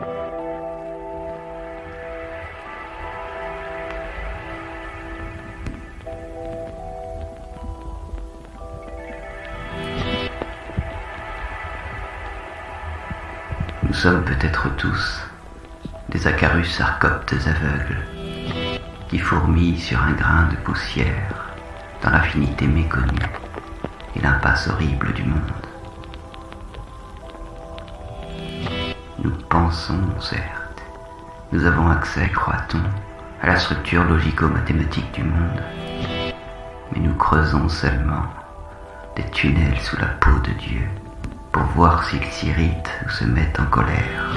Nous sommes peut-être tous des acarus sarcoptes aveugles qui fourmillent sur un grain de poussière dans l'affinité méconnue et l'impasse horrible du monde. Certes, nous avons accès, croit-on, à la structure logico-mathématique du monde, mais nous creusons seulement des tunnels sous la peau de Dieu pour voir s'il s'irrite ou se met en colère.